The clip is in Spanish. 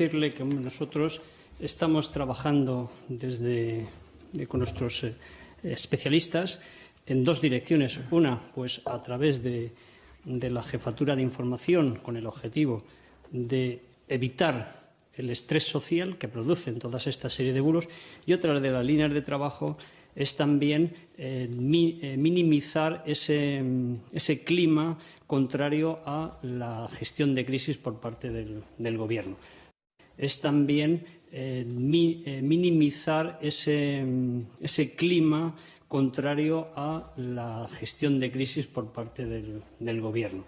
decirle que nosotros estamos trabajando desde, de, con nuestros eh, especialistas en dos direcciones. Una, pues a través de, de la jefatura de información con el objetivo de evitar el estrés social que producen todas esta serie de bulos y otra de las líneas de trabajo es también eh, mi, eh, minimizar ese, ese, clima contrario a la gestión de crisis por parte del, del Gobierno. Es también eh, eh, minimizar ese, ese, clima contrario a la gestión de crisis por parte del Gobierno.